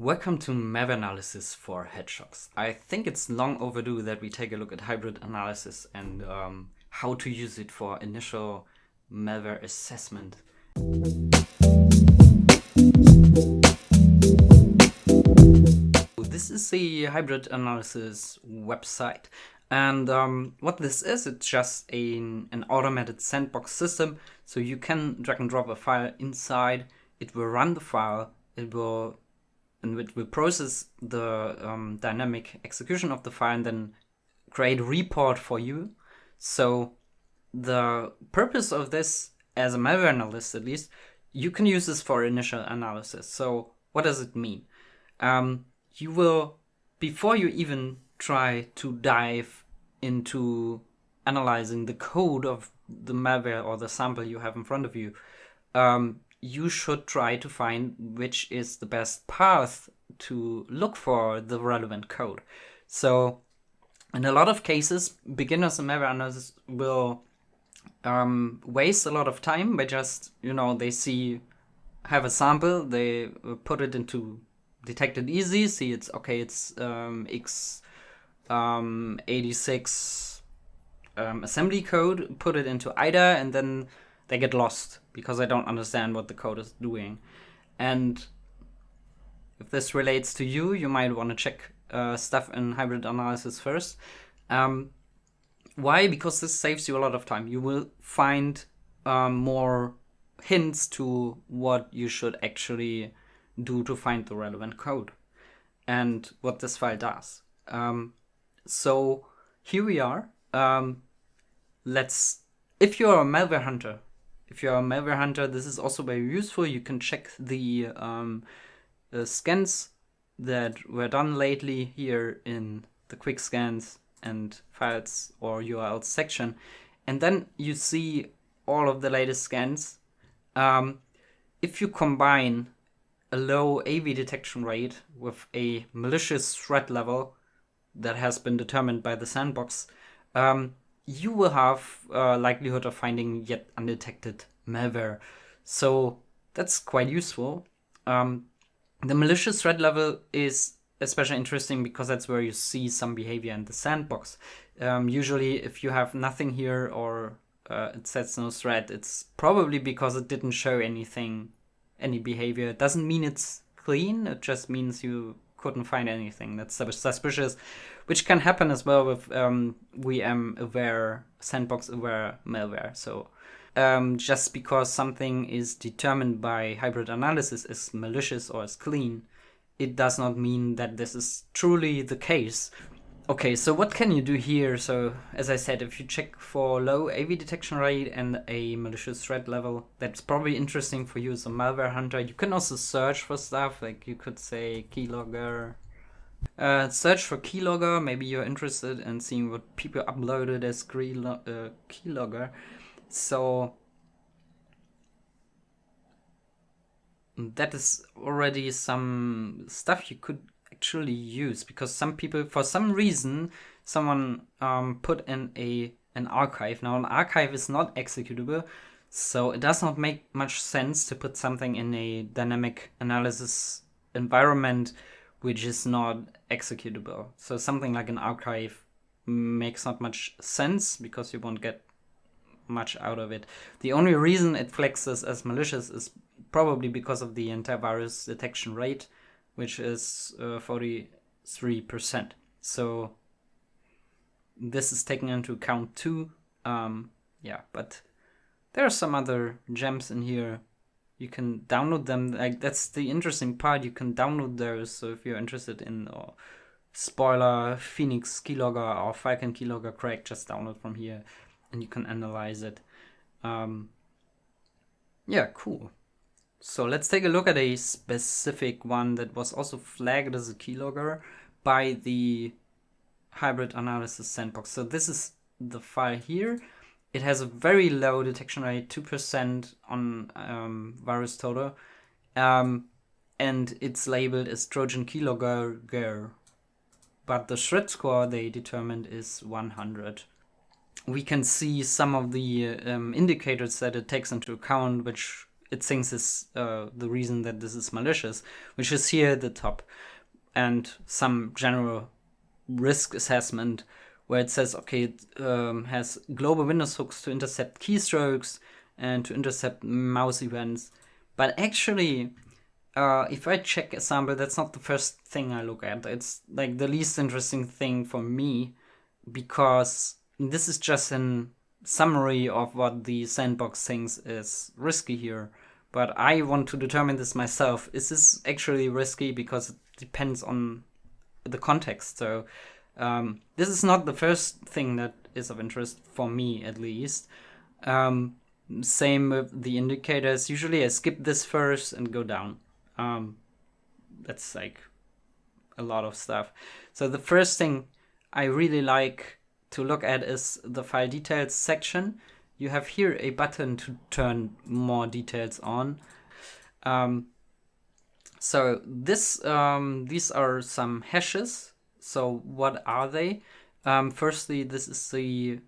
Welcome to malware analysis for hedgehogs. I think it's long overdue that we take a look at hybrid analysis and um, how to use it for initial malware assessment. This is the hybrid analysis website. And um, what this is, it's just a, an automated sandbox system. So you can drag and drop a file inside, it will run the file, it will and it will process the um, dynamic execution of the file and then create a report for you. So the purpose of this, as a malware analyst at least, you can use this for initial analysis. So what does it mean? Um, you will, before you even try to dive into analyzing the code of the malware or the sample you have in front of you, um, you should try to find which is the best path to look for the relevant code. So in a lot of cases, beginners and malware analysis will um, waste a lot of time by just, you know, they see, have a sample, they put it into Detect It Easy, see it's, okay, it's um, x um, 86 um, assembly code, put it into IDA, and then they get lost because I don't understand what the code is doing. And if this relates to you, you might want to check uh, stuff in hybrid analysis first. Um, why? Because this saves you a lot of time. You will find um, more hints to what you should actually do to find the relevant code and what this file does. Um, so here we are. Um, let's, if you're a malware hunter, if you're a malware hunter, this is also very useful. You can check the um, uh, scans that were done lately here in the quick scans and files or URLs section. And then you see all of the latest scans. Um, if you combine a low AV detection rate with a malicious threat level that has been determined by the sandbox, um, you will have a likelihood of finding yet undetected malware. So that's quite useful. Um, the malicious threat level is especially interesting because that's where you see some behavior in the sandbox. Um, usually if you have nothing here or uh, it says no threat, it's probably because it didn't show anything, any behavior. It doesn't mean it's clean, it just means you couldn't find anything that's suspicious, which can happen as well with um, VM aware, sandbox aware malware. So um, just because something is determined by hybrid analysis as malicious or as clean, it does not mean that this is truly the case. Okay, so what can you do here? So as I said, if you check for low AV detection rate and a malicious threat level, that's probably interesting for you as a malware hunter. You can also search for stuff, like you could say keylogger. Uh, search for keylogger, maybe you're interested in seeing what people uploaded as uh, keylogger. So that is already some stuff you could actually use because some people, for some reason, someone um, put in a an archive. Now an archive is not executable, so it does not make much sense to put something in a dynamic analysis environment which is not executable. So something like an archive makes not much sense because you won't get much out of it. The only reason it flexes as malicious is probably because of the antivirus detection rate, which is uh, 43%. So this is taken into account too. Um, yeah, but there are some other gems in here. You can download them. Like that's the interesting part. You can download those. So if you're interested in uh, spoiler, Phoenix keylogger or Falcon keylogger crack, just download from here and you can analyze it. Um, yeah, cool. So let's take a look at a specific one that was also flagged as a keylogger by the hybrid analysis sandbox. So this is the file here. It has a very low detection rate, 2% on um, VirusTotal. Um, and it's labeled as Trojan keylogger. But the threat score they determined is 100 we can see some of the um, indicators that it takes into account, which it thinks is uh, the reason that this is malicious, which is here at the top, and some general risk assessment where it says, okay, it um, has global Windows hooks to intercept keystrokes and to intercept mouse events. But actually, uh, if I check a sample, that's not the first thing I look at. It's like the least interesting thing for me because this is just an summary of what the sandbox thinks is risky here. But I want to determine this myself. Is this actually risky? Because it depends on the context. So um, this is not the first thing that is of interest for me, at least. Um, same with the indicators. Usually I skip this first and go down. Um, that's like a lot of stuff. So the first thing I really like to look at is the file details section. You have here a button to turn more details on. Um, so this um, these are some hashes so what are they? Um, firstly, this is the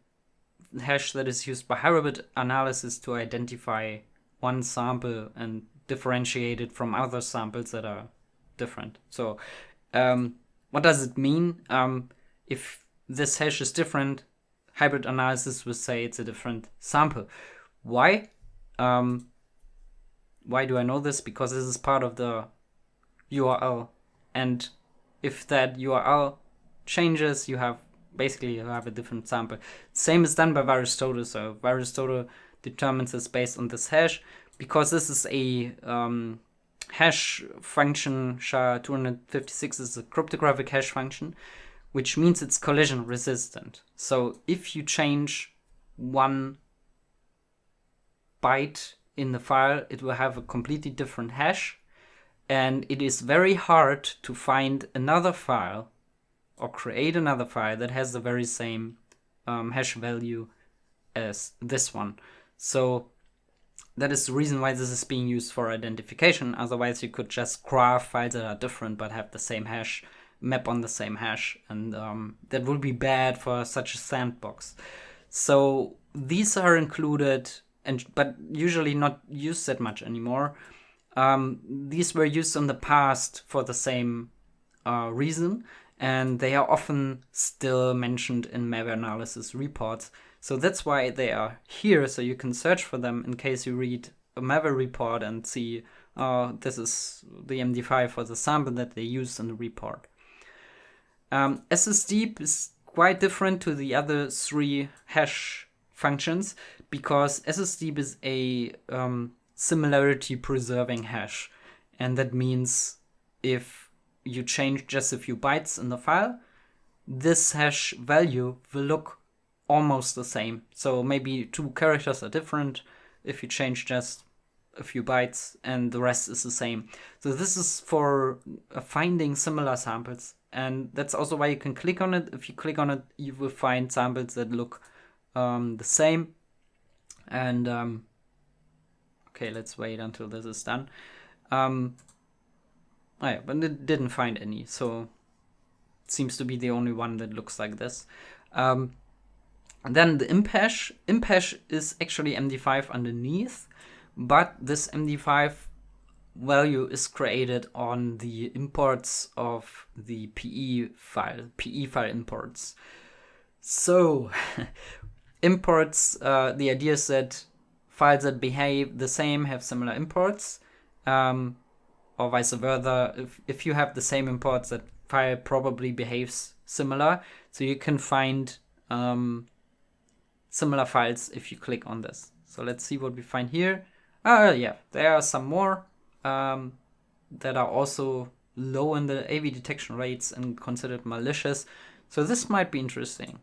hash that is used by hybrid analysis to identify one sample and differentiate it from other samples that are different. So um, what does it mean? Um, if this hash is different, hybrid analysis will say it's a different sample. Why? Um, why do I know this? Because this is part of the URL and if that URL changes, you have basically you have a different sample. Same is done by VirusTotal. So VirusTotal determines this based on this hash because this is a um, hash function. SHA-256 is a cryptographic hash function, which means it's collision resistant. So if you change one byte in the file, it will have a completely different hash and it is very hard to find another file or create another file that has the very same um, hash value as this one. So that is the reason why this is being used for identification. Otherwise, you could just graph files that are different but have the same hash, map on the same hash, and um, that would be bad for such a sandbox. So these are included, and but usually not used that much anymore. Um, these were used in the past for the same uh, reason, and they are often still mentioned in malware analysis reports. So that's why they are here, so you can search for them in case you read a malware report and see, uh, this is the MD5 for the sample that they used in the report. Um, SSDeep is quite different to the other three hash functions because SSDeep is a um, similarity preserving hash. And that means if you change just a few bytes in the file, this hash value will look almost the same. So maybe two characters are different if you change just a few bytes and the rest is the same. So this is for uh, finding similar samples. And that's also why you can click on it. If you click on it, you will find samples that look um, the same. And um, Okay, let's wait until this is done. Um, oh yeah, but it didn't find any, so seems to be the only one that looks like this. Um, and then the imp hash. Imp-hash is actually MD5 underneath, but this MD5 value is created on the imports of the PE file, PE file imports. So, imports, uh, the idea is that files that behave the same have similar imports, um, or vice versa. If, if you have the same imports, that file probably behaves similar. So you can find um, similar files if you click on this. So let's see what we find here. Uh, yeah, there are some more um, that are also low in the AV detection rates and considered malicious. So this might be interesting.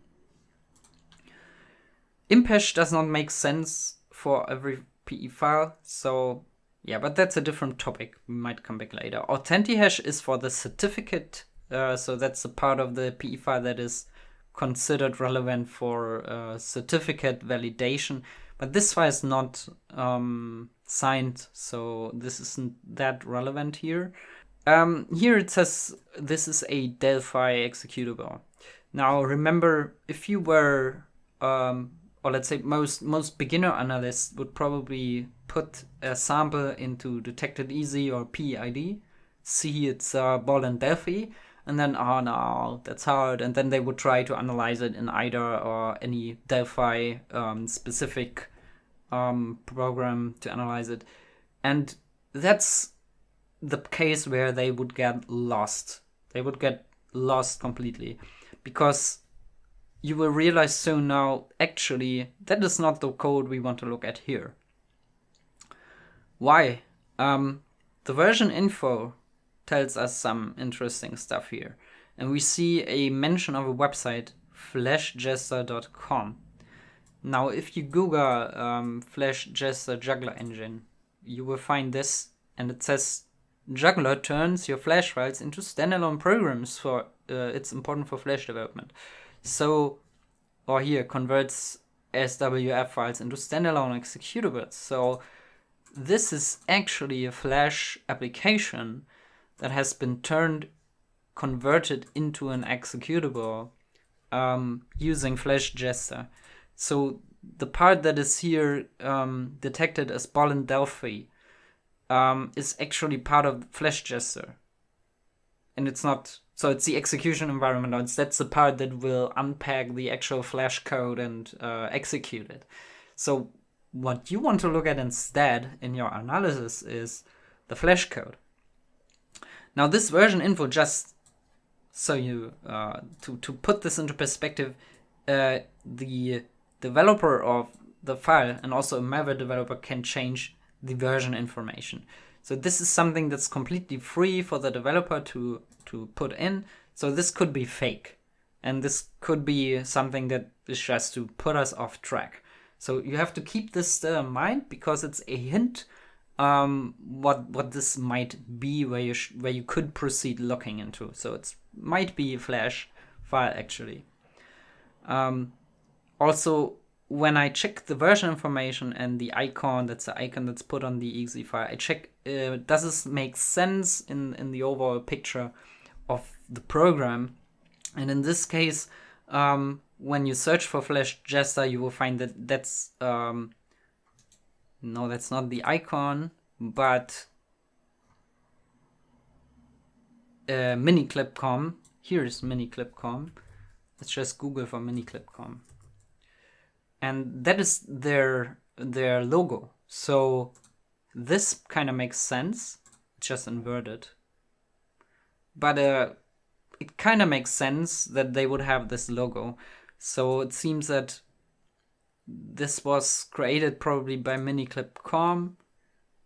Imp-hash does not make sense for every PE file. So yeah, but that's a different topic. We might come back later. Authentihash is for the certificate. Uh, so that's the part of the PE file that is considered relevant for uh, certificate validation. But this file is not um, signed, so this isn't that relevant here. Um, here it says this is a Delphi executable. Now remember, if you were um, or let's say most most beginner analysts would probably put a sample into Detect It Easy or PEiD, see it's uh, Borland Delphi, and then, oh no, that's hard. And then they would try to analyze it in IDA or any Delphi um, specific um, program to analyze it. And that's the case where they would get lost. They would get lost completely because you will realize soon now actually that is not the code we want to look at here. Why? Um, the version info tells us some interesting stuff here. And we see a mention of a website, flashjester.com. Now, if you Google um, Flash Jester Juggler Engine, you will find this, and it says Juggler turns your Flash files into standalone programs for uh, it's important for Flash development. So, or here converts SWF files into standalone executables. So, this is actually a Flash application that has been turned, converted into an executable um, using Flash Jester. So the part that is here um, detected as Borland Delphi um, is actually part of Flash Jester. And it's not, so it's the execution environment. It's, that's the part that will unpack the actual Flash code and uh, execute it. So what you want to look at instead in your analysis is the Flash code. Now this version info just so you uh, to to put this into perspective, uh, the developer of the file and also a malware developer can change the version information. So this is something that's completely free for the developer to to put in. So this could be fake, and this could be something that is just to put us off track. So you have to keep this in mind because it's a hint um, what what this might be where you where you could proceed looking into. So it might be a Flash file actually. Um, also, when I check the version information and the icon, that's the icon that's put on the exe file, I check uh, does this make sense in in the overall picture of the program. And in this case, um, when you search for Flash Jester, you will find that that's um, no, that's not the icon, but uh, miniclip.com. Here's miniclip.com. Let's just Google for miniclip.com. And that is their their logo. So this kind of makes sense. Just inverted. But uh, it kind of makes sense that they would have this logo. So it seems that this was created probably by miniclip.com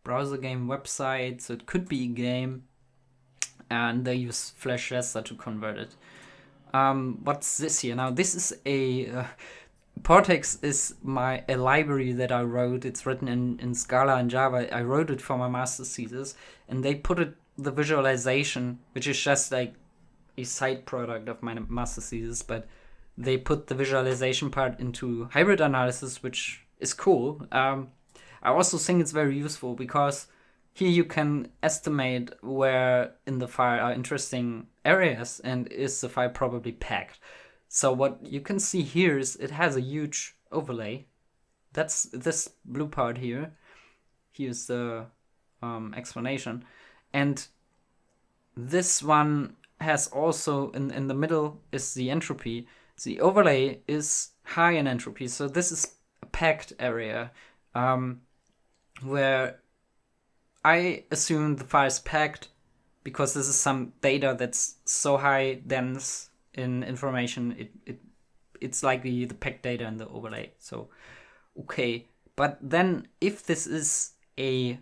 browser game website so it could be a game and they use flash jester to convert it um, what's this here now this is a uh, PortEx is my a library that I wrote. It's written in, in Scala and Java. I wrote it for my master's thesis, and they put it the visualization, which is just like a side product of my master's thesis, but they put the visualization part into hybrid analysis, which is cool. Um, I also think it's very useful because here you can estimate where in the file are interesting areas and is the file probably packed. So what you can see here is it has a huge overlay. That's this blue part here. Here's the um, explanation. And this one has also in, in the middle is the entropy. The overlay is high in entropy, so this is a packed area um, where I assume the file is packed because this is some data that's so high dense in information it, it it's likely the packed data in the overlay. So okay. But then if this is a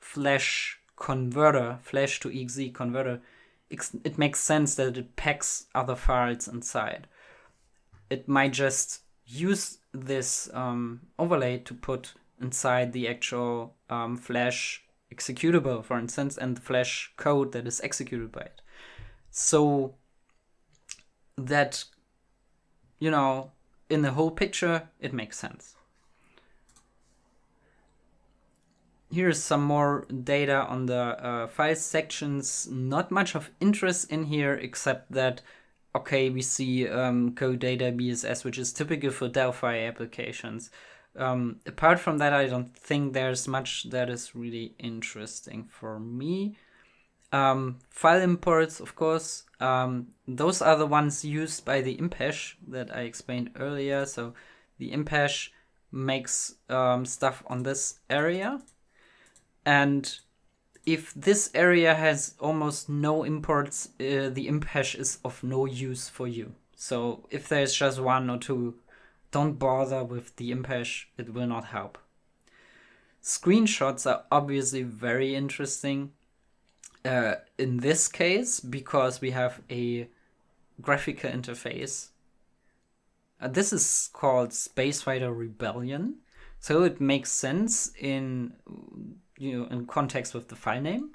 flash converter flash to exe converter it makes sense that it packs other files inside it might just use this um, overlay to put inside the actual um, Flash executable, for instance, and the Flash code that is executed by it. So that, you know, in the whole picture, it makes sense. Here's some more data on the uh, file sections. Not much of interest in here, except that okay, we see um, code data BSS, which is typical for Delphi applications. Um, apart from that, I don't think there's much that is really interesting for me. Um, file imports, of course, um, those are the ones used by the imp-hash that I explained earlier. So the imp-hash makes um, stuff on this area. And if this area has almost no imports, uh, the imp-hash is of no use for you. So if there's just one or two, don't bother with the imp-hash, it will not help. Screenshots are obviously very interesting uh, in this case because we have a graphical interface. Uh, this is called Spacefighter Rebellion, so it makes sense in you know in context with the file name,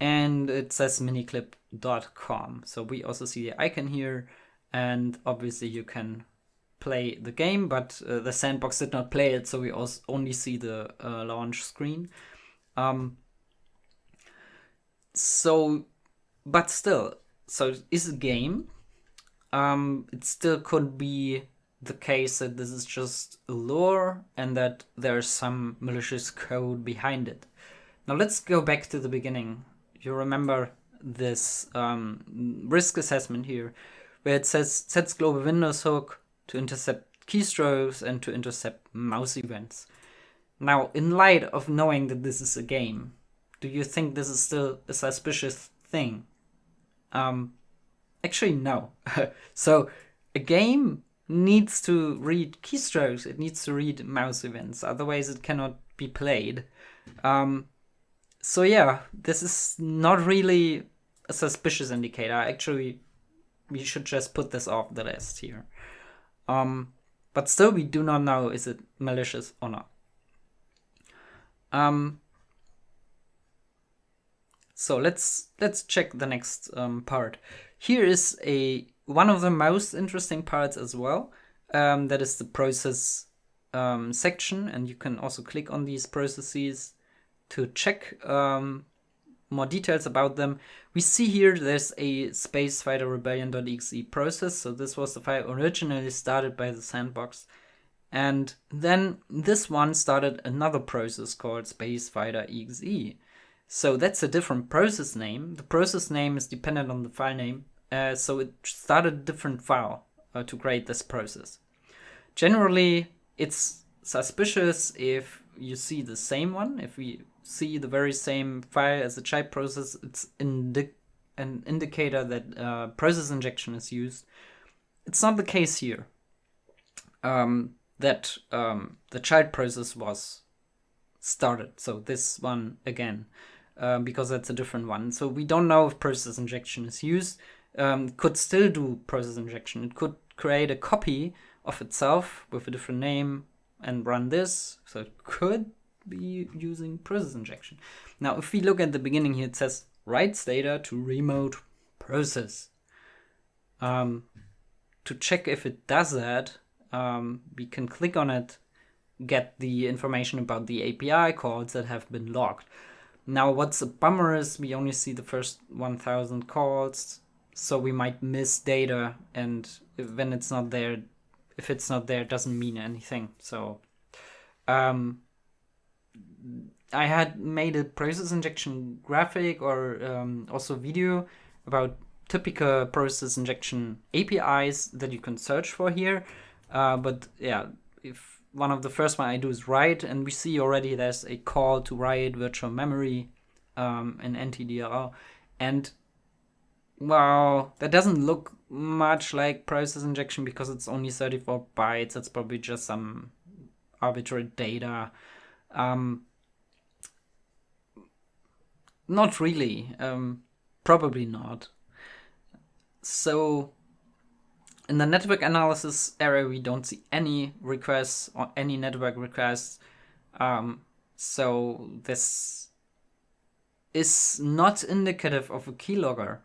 and it says miniclip.com. So we also see the icon here, and obviously you can play the game, but uh, the sandbox did not play it, so we also only see the uh, launch screen. Um, so, but still, so is a game. Um, it still could be the case that this is just a lore and that there's some malicious code behind it. Now let's go back to the beginning. You remember this um, risk assessment here, where it says sets global Windows hook to intercept keystrokes and to intercept mouse events. Now, in light of knowing that this is a game, do you think this is still a suspicious thing? Um, actually, no. so a game needs to read keystrokes. It needs to read mouse events. Otherwise, it cannot be played. Um, so yeah, this is not really a suspicious indicator. Actually, we should just put this off the list here. Um, but still, we do not know is it malicious or not. Um, so let's let's check the next um, part. Here is a one of the most interesting parts as well. Um, that is the process um, section, and you can also click on these processes to check um, more details about them. We see here there's a Space Fighter rebellion.exe process. So this was the file originally started by the sandbox. And then this one started another process called spacefighter.exe. So that's a different process name. The process name is dependent on the file name. Uh, so it started a different file uh, to create this process. Generally, it's suspicious if you see the same one. If we see the very same file as the child process, it's indi an indicator that uh, process injection is used. It's not the case here. Um, that um, the child process was started. So this one again. Um, because that's a different one. So we don't know if process injection is used. Um, could still do process injection. It could create a copy of itself with a different name and run this. So it could be using process injection. Now, if we look at the beginning here, it says writes data to remote process. Um, to check if it does that, um, we can click on it, get the information about the API calls that have been logged. Now what's a bummer is we only see the first 1000 calls, so we might miss data and when it's not there, if it's not there, it doesn't mean anything. So um, I had made a process injection graphic or um, also video about typical process injection APIs that you can search for here. Uh, but yeah, if one of the first one I do is write, and we see already there's a call to write virtual memory um, in NTDLL. And well, that doesn't look much like process injection because it's only 34 bytes. It's probably just some arbitrary data. Um, not really. Um, probably not. So in the network analysis area, we don't see any requests or any network requests. Um, so this is not indicative of a keylogger.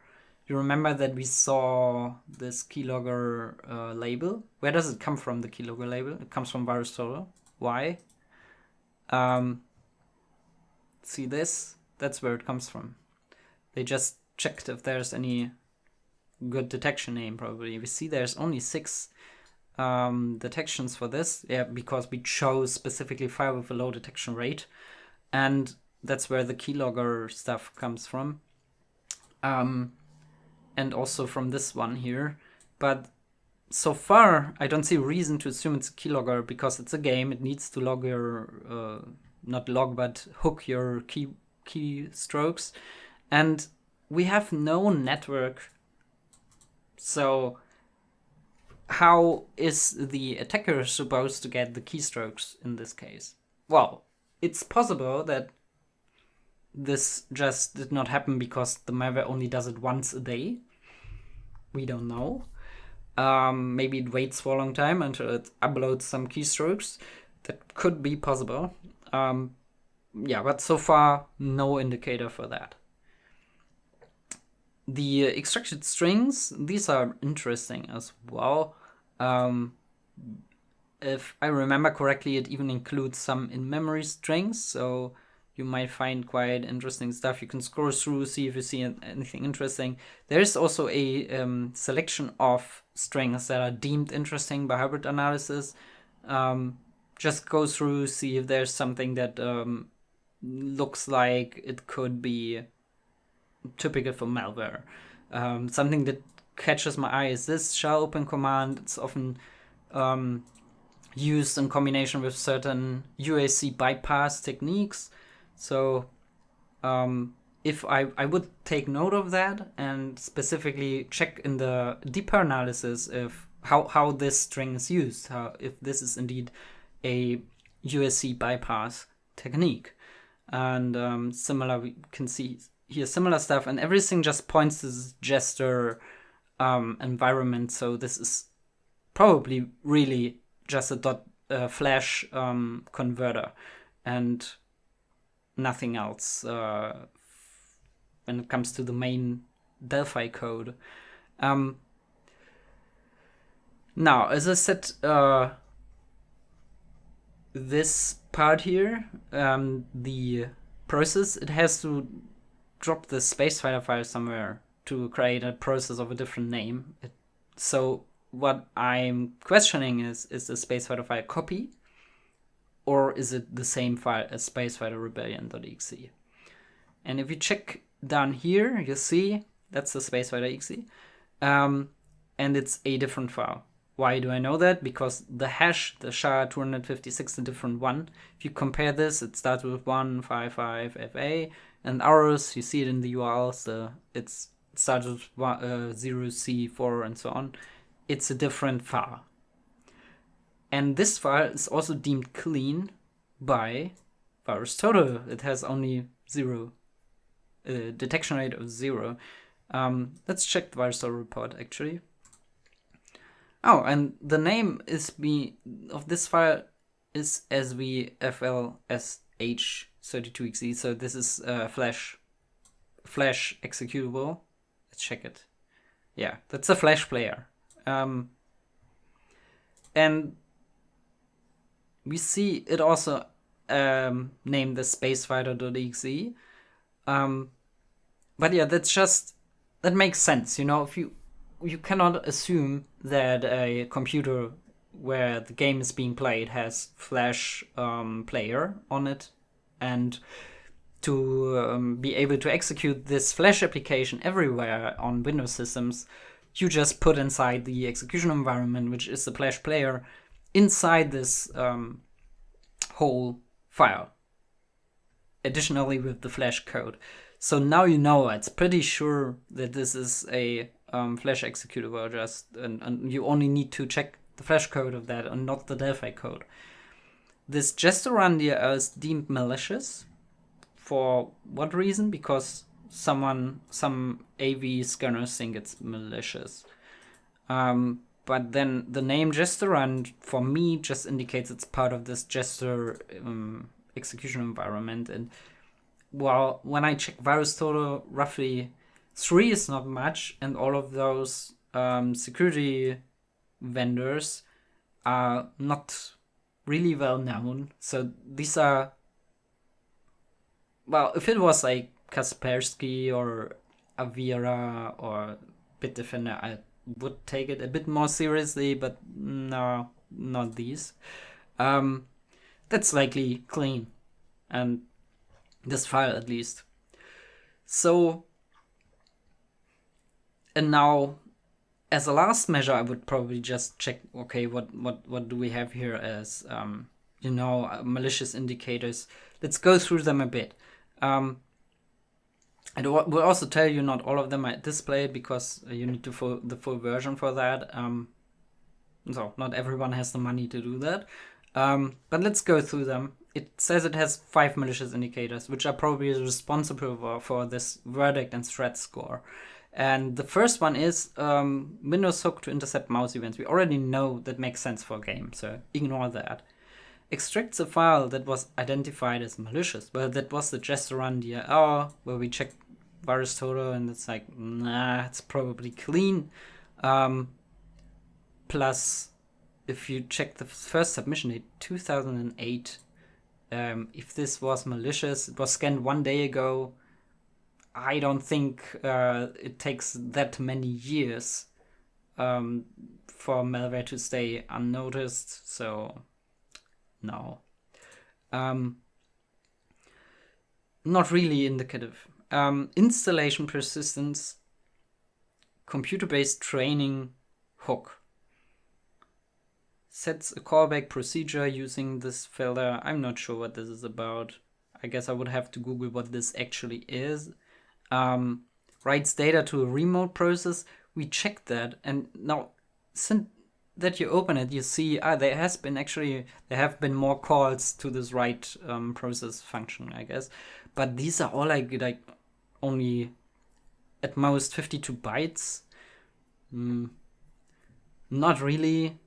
You remember that we saw this keylogger uh, label. Where does it come from, the keylogger label? It comes from VirusTotal. Why? Um, see this? That's where it comes from. They just checked if there's any good detection name probably. We see there's only six um, detections for this, yeah, because we chose specifically fire with a low detection rate, and that's where the keylogger stuff comes from, um, and also from this one here. But so far, I don't see reason to assume it's a keylogger because it's a game. It needs to log your, uh, not log, but hook your key keystrokes, and we have no network. So how is the attacker supposed to get the keystrokes in this case? Well, it's possible that this just did not happen because the malware only does it once a day. We don't know. Um, maybe it waits for a long time until it uploads some keystrokes. That could be possible. Um, yeah, but so far, no indicator for that. The extracted strings, these are interesting as well. Um, if I remember correctly, it even includes some in-memory strings, so you might find quite interesting stuff. You can scroll through, see if you see anything interesting. There's also a um, selection of strings that are deemed interesting by hybrid analysis. Um, just go through, see if there's something that um, looks like it could be typical for malware. Um, something that catches my eye is this shell open command. It's often um, used in combination with certain UAC bypass techniques. So um, if I, I would take note of that and specifically check in the deeper analysis if how, how this string is used, how, if this is indeed a UAC bypass technique. And um, similar, we can see here similar stuff, and everything just points to this jester um, environment. So this is probably really just a dot uh, flash um, converter and nothing else uh, when it comes to the main Delphi code. Um, now, as I said, uh, this part here, um, the process, it has to drop the spacefighter file somewhere to create a process of a different name. It, so what I'm questioning is, is the spacefighter file copy or is it the same file as spacefighter rebellion.exe? And if you check down here, you see that's the spacefighter exe. Um, and it's a different file. Why do I know that? Because the hash, the SHA-256, is a different one. If you compare this, it starts with 155FA, and ours, you see it in the URLs, the, it's, it starts with uh, 0C4 and so on. It's a different file. And this file is also deemed clean by VirusTotal. It has only zero, uh, detection rate of zero. Um, let's check the VirusTotal report actually. Oh, and the name is be of this file is svflsh32exe. So this is a flash flash executable. Let's check it. Yeah, that's a flash player. Um, and we see it also um, named the spacefighter.exe. Um, but yeah, that's just that makes sense, you know. If you you cannot assume that a computer where the game is being played has Flash um, player on it, and to um, be able to execute this Flash application everywhere on Windows systems, you just put inside the execution environment, which is the Flash player, inside this um, whole file. Additionally, with the Flash code. So now you know it's pretty sure that this is a um, Flash executable just, and, and you only need to check the Flash code of that and not the Delphi code. This Jesterun DLL is deemed malicious. For what reason? Because someone, some AV scanners think it's malicious. Um, but then the name Jesterun for me just indicates it's part of this Jester um, execution environment. And well, when I check VirusTotal, roughly three is not much, and all of those um, security vendors are not really well known. So these are well, if it was like Kaspersky or Avira or Bitdefender, I would take it a bit more seriously, but no, not these. Um, that's likely clean, and this file at least. So, and now, as a last measure, I would probably just check. Okay, what what what do we have here as um, you know malicious indicators? Let's go through them a bit. Um, it will also tell you not all of them are displayed because you need to full, the full version for that. Um, so not everyone has the money to do that. Um, but let's go through them. It says it has five malicious indicators, which are probably responsible for, for this verdict and threat score. And the first one is um, Windows hook to intercept mouse events. We already know that makes sense for a game, so ignore that. Extracts a file that was identified as malicious. Well, that was the Jesterun DLL, where we checked VirusTotal and it's like, nah, it's probably clean. Um, plus, if you check the first submission date, 2008, um, if this was malicious, it was scanned one day ago. I don't think uh, it takes that many years um, for malware to stay unnoticed. So, no. Um, not really indicative um, installation persistence, computer-based training hook. Sets a callback procedure using this filter. I'm not sure what this is about. I guess I would have to Google what this actually is. Um, writes data to a remote process. We checked that and now since that you open it, you see ah, there has been actually there have been more calls to this write um, process function, I guess. But these are all like like only at most 52 bytes. Mm, not really.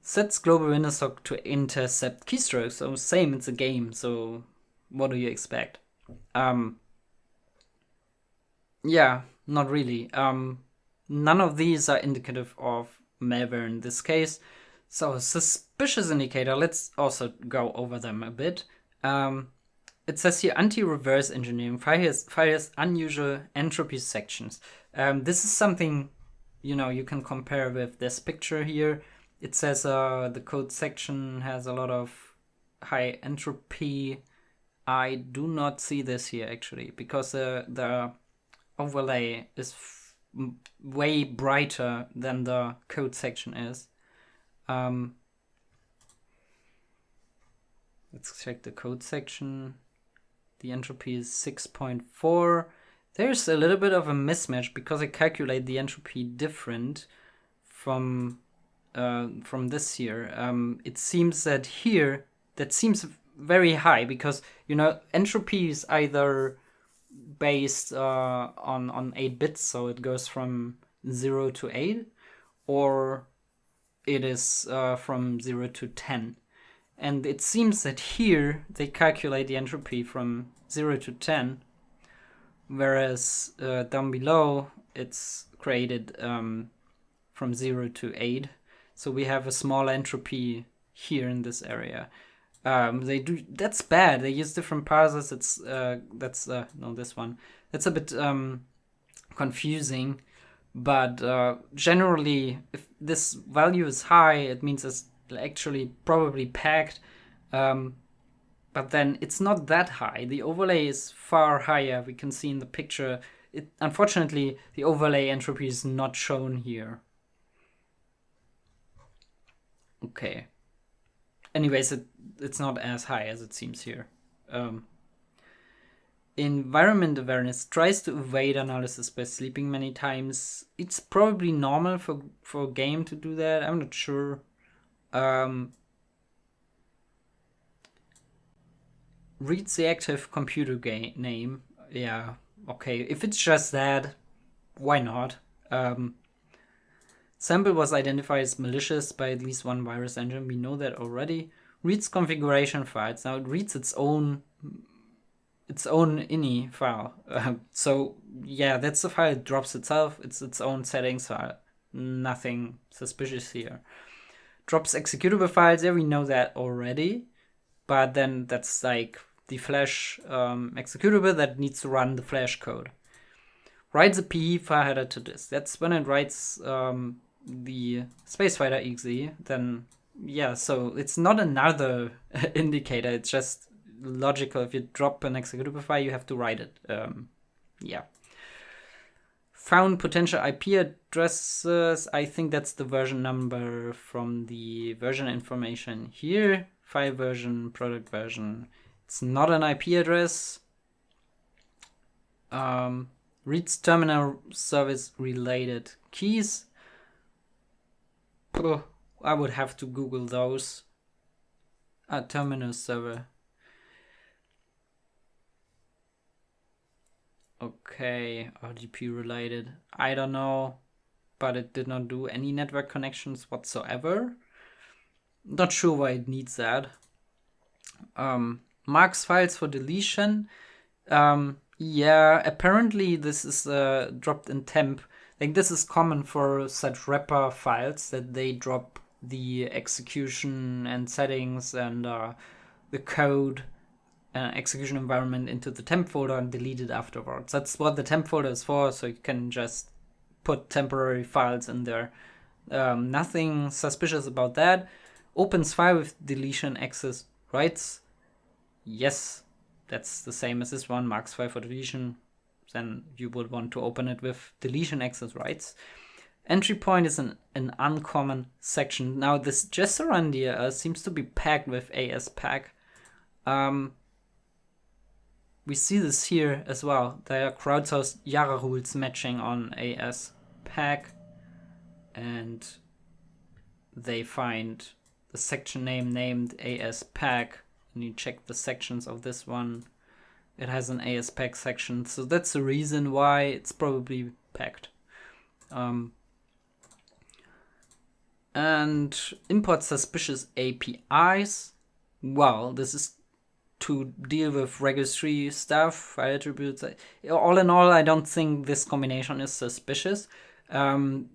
Sets global Windows hook to intercept keystrokes. So same, it's a game. So what do you expect? Um, yeah, not really. Um, none of these are indicative of malware in this case. So suspicious indicator, let's also go over them a bit. Um, it says here anti-reverse engineering fires, fires unusual entropy sections. Um, this is something you know you can compare with this picture here. It says uh, the code section has a lot of high entropy. I do not see this here actually because uh, the overlay is way brighter than the code section is. Um, let's check the code section the entropy is 6.4. There's a little bit of a mismatch because I calculate the entropy different from uh, from this here. Um, it seems that here, that seems very high because, you know, entropy is either based uh, on, on 8 bits, so it goes from 0 to 8, or it is uh, from 0 to 10. And it seems that here they calculate the entropy from 0 to 10, whereas uh, down below it's created um, from 0 to 8. So we have a small entropy here in this area. Um, they do that's bad. They use different parsers. It's uh, that's uh, no this one. That's a bit um, confusing, but uh, generally, if this value is high, it means it's actually probably packed. Um, but then it's not that high. The overlay is far higher. We can see in the picture. It, unfortunately, the overlay entropy is not shown here. Okay. Anyways, it, it's not as high as it seems here. Um, environment awareness tries to evade analysis by sleeping many times. It's probably normal for, for a game to do that. I'm not sure. Um, reads the active computer game name. Yeah, okay. If it's just that, why not? Um, sample was identified as malicious by at least one virus engine. We know that already. Reads configuration files. Now it reads its own its own ini file. Uh, so yeah, that's the file. It drops itself. It's its own settings file. Nothing suspicious here drops executable files. Yeah, we know that already. But then that's like the Flash um, executable that needs to run the Flash code. writes a PE file header to this. That's when it writes um, the spacefighter exe. Then yeah, so it's not another indicator. It's just logical. If you drop an executable file, you have to write it. Um, yeah. Found potential IP addresses. I think that's the version number from the version information here. File version, product version. It's not an IP address. Um, reads terminal service related keys. Oh, I would have to Google those. A terminal server. Okay, RDP related. I don't know, but it did not do any network connections whatsoever. Not sure why it needs that. Um, marks files for deletion. Um, yeah, apparently this is uh, dropped in temp. Like this is common for such wrapper files that they drop the execution and settings and uh, the code uh, execution environment into the temp folder and delete it afterwards. That's what the temp folder is for, so you can just put temporary files in there. Um, nothing suspicious about that. Opens file with deletion access rights. Yes, that's the same as this one, marks file for deletion. Then you would want to open it with deletion access rights. Entry point is an, an uncommon section. Now this Jesterun DLL seems to be packed with ASPack. Um, we see this here as well. There are crowdsourced Yara rules matching on ASPack and they find the section name named ASPack and you check the sections of this one. It has an ASPack section, so that's the reason why it's probably packed. Um, and import suspicious APIs. Well, this is to deal with registry stuff, file attributes. All in all, I don't think this combination is suspicious. Um,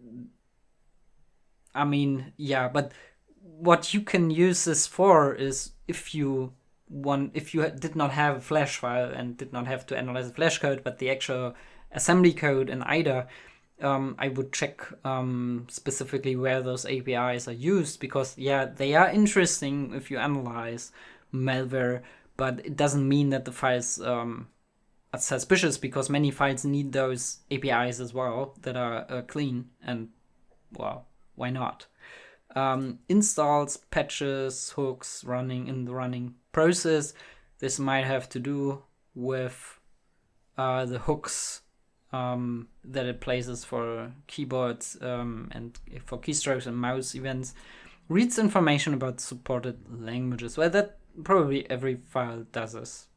I mean, yeah, but what you can use this for is if you want, if you did not have a flash file and did not have to analyze the flash code, but the actual assembly code in IDA, um, I would check um, specifically where those APIs are used because yeah, they are interesting if you analyze malware, but it doesn't mean that the files um, are suspicious because many files need those APIs as well that are uh, clean and well, why not? Um, installs, patches, hooks running in the running process. This might have to do with uh, the hooks um, that it places for keyboards um, and for keystrokes and mouse events. Reads information about supported languages. Well, that probably every file does this.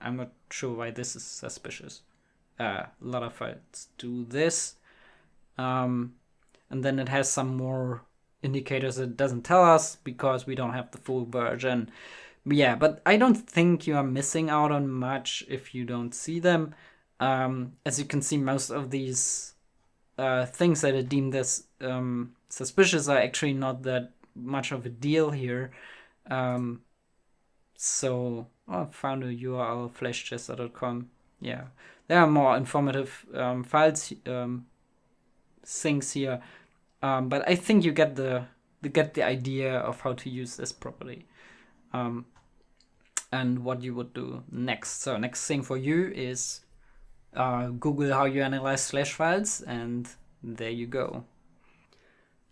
I'm not sure why this is suspicious. Uh, a lot of files do this. Um, and then it has some more indicators that doesn't tell us because we don't have the full version. But yeah, but I don't think you are missing out on much if you don't see them. Um, as you can see, most of these uh, things that are deemed as um, suspicious are actually not that much of a deal here. Um, so oh, I found a URL flashchester.com. Yeah, there are more informative um, files um, things here, um, but I think you get the you get the idea of how to use this properly. Um, and what you would do next. So next thing for you is uh, Google how you analyze flash files, and there you go.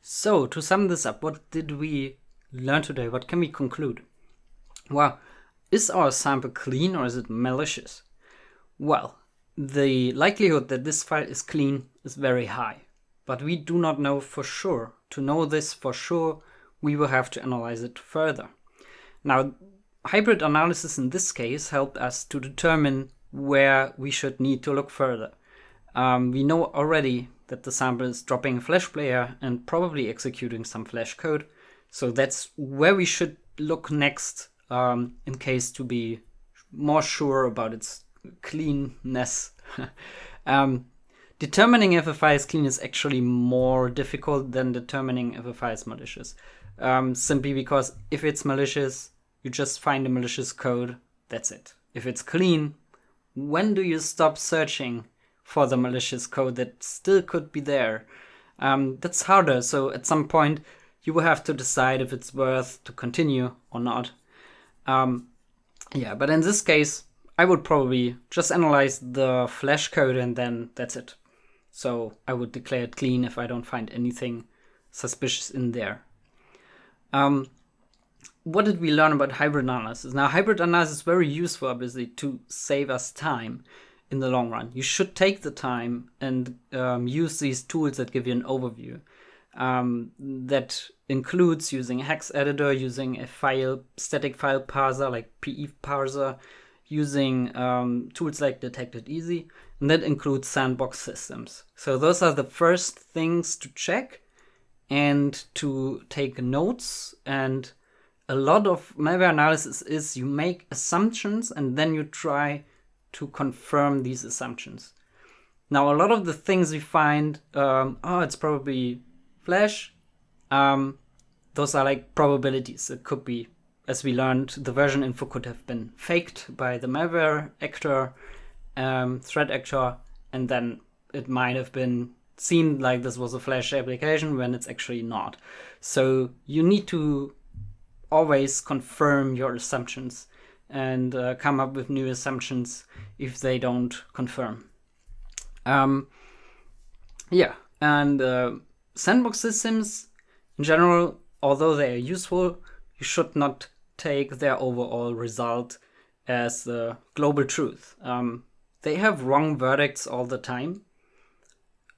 So to sum this up, what did we learn today? What can we conclude? Well, is our sample clean or is it malicious? Well, the likelihood that this file is clean is very high, but we do not know for sure. To know this for sure, we will have to analyze it further. Now, hybrid analysis in this case helped us to determine where we should need to look further. Um, we know already that the sample is dropping a flash player and probably executing some flash code. So that's where we should look next um, in case to be more sure about its cleanness. um, determining if a file is clean is actually more difficult than determining if a file is malicious. Um, simply because if it's malicious, you just find the malicious code, that's it. If it's clean, when do you stop searching for the malicious code that still could be there. Um, that's harder. So at some point, you will have to decide if it's worth to continue or not. Um, yeah, but in this case, I would probably just analyze the flash code and then that's it. So I would declare it clean if I don't find anything suspicious in there. Um, what did we learn about hybrid analysis? Now, hybrid analysis is very useful, obviously, to save us time in the long run. You should take the time and um, use these tools that give you an overview. Um, that includes using hex editor, using a file static file parser like PE parser, using um, tools like Detect It Easy, and that includes sandbox systems. So those are the first things to check and to take notes. And a lot of malware analysis is you make assumptions and then you try to confirm these assumptions. Now, a lot of the things we find, um, oh, it's probably Flash, um, those are like probabilities. It could be, as we learned, the version info could have been faked by the malware actor, um, threat actor, and then it might have been seen like this was a Flash application when it's actually not. So you need to always confirm your assumptions and uh, come up with new assumptions if they don't confirm. Um, yeah, and uh, sandbox systems in general, although they are useful, you should not take their overall result as the global truth. Um, they have wrong verdicts all the time,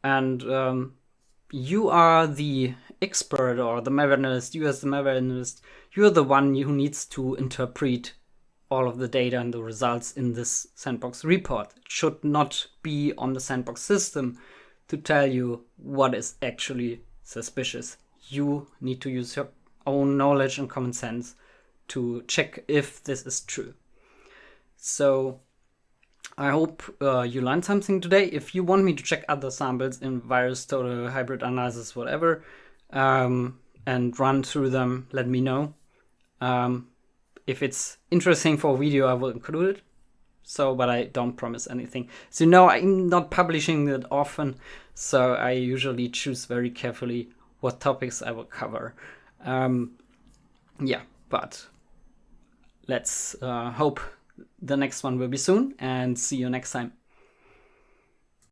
and um, you are the expert or the malware analyst, you as the malware analyst, you're the one who needs to interpret all of the data and the results in this sandbox report. It should not be on the sandbox system to tell you what is actually suspicious. You need to use your own knowledge and common sense to check if this is true. So I hope uh, you learned something today. If you want me to check other samples in VirusTotal, hybrid analysis, whatever, um, and run through them, let me know. Um, if it's interesting for a video, I will include it. So, but I don't promise anything. So, know, I'm not publishing that often. So, I usually choose very carefully what topics I will cover. Um, yeah, but let's uh, hope the next one will be soon and see you next time.